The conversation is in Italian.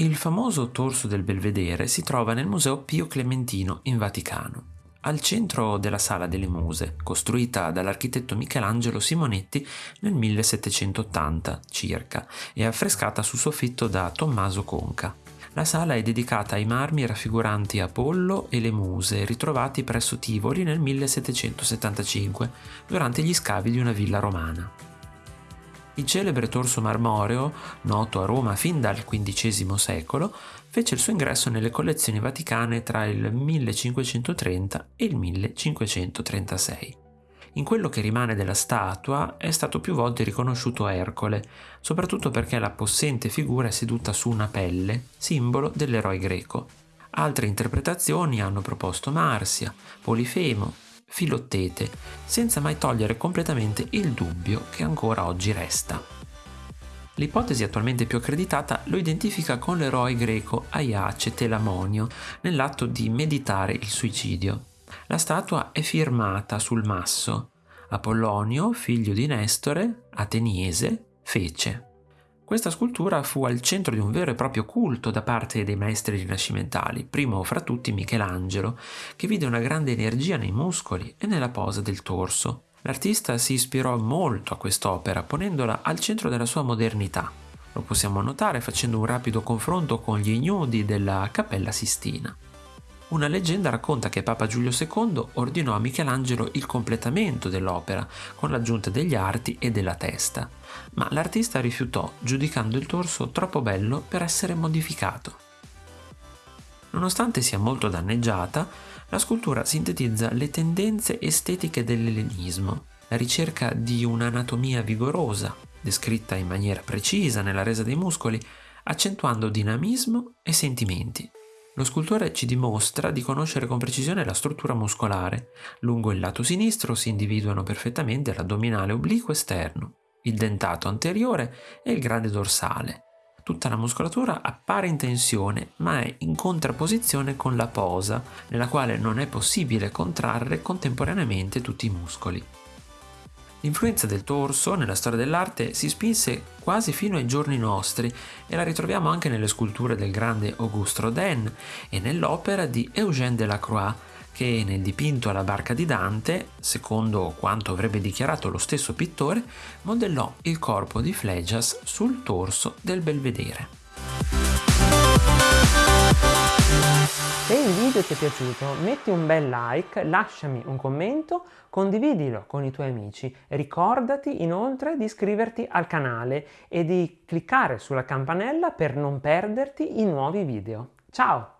Il famoso torso del Belvedere si trova nel Museo Pio Clementino in Vaticano, al centro della Sala delle Muse, costruita dall'architetto Michelangelo Simonetti nel 1780 circa e affrescata sul soffitto da Tommaso Conca. La sala è dedicata ai marmi raffiguranti Apollo e le Muse ritrovati presso Tivoli nel 1775 durante gli scavi di una villa romana. Il celebre torso marmoreo, noto a Roma fin dal XV secolo, fece il suo ingresso nelle collezioni vaticane tra il 1530 e il 1536. In quello che rimane della statua è stato più volte riconosciuto Ercole, soprattutto perché la possente figura è seduta su una pelle, simbolo dell'eroe greco. Altre interpretazioni hanno proposto Marsia, Polifemo, Filottete, senza mai togliere completamente il dubbio che ancora oggi resta. L'ipotesi attualmente più accreditata lo identifica con l'eroe greco Aiace Telamonio nell'atto di meditare il suicidio. La statua è firmata sul masso Apollonio, figlio di Nestore, ateniese, fece. Questa scultura fu al centro di un vero e proprio culto da parte dei maestri rinascimentali, primo fra tutti Michelangelo, che vide una grande energia nei muscoli e nella posa del torso. L'artista si ispirò molto a quest'opera, ponendola al centro della sua modernità. Lo possiamo notare facendo un rapido confronto con gli ignudi della Cappella Sistina. Una leggenda racconta che Papa Giulio II ordinò a Michelangelo il completamento dell'opera con l'aggiunta degli arti e della testa, ma l'artista rifiutò giudicando il torso troppo bello per essere modificato. Nonostante sia molto danneggiata, la scultura sintetizza le tendenze estetiche dell'ellenismo, la ricerca di un'anatomia vigorosa, descritta in maniera precisa nella resa dei muscoli, accentuando dinamismo e sentimenti. Lo scultore ci dimostra di conoscere con precisione la struttura muscolare. Lungo il lato sinistro si individuano perfettamente l'addominale obliquo esterno, il dentato anteriore e il grande dorsale. Tutta la muscolatura appare in tensione, ma è in contrapposizione con la posa, nella quale non è possibile contrarre contemporaneamente tutti i muscoli. L'influenza del torso nella storia dell'arte si spinse quasi fino ai giorni nostri e la ritroviamo anche nelle sculture del grande Auguste Rodin e nell'opera di Eugène Delacroix che nel dipinto alla barca di Dante, secondo quanto avrebbe dichiarato lo stesso pittore, modellò il corpo di Flegias sul torso del belvedere. Video ti è piaciuto metti un bel like, lasciami un commento, condividilo con i tuoi amici. Ricordati inoltre di iscriverti al canale e di cliccare sulla campanella per non perderti i nuovi video. Ciao!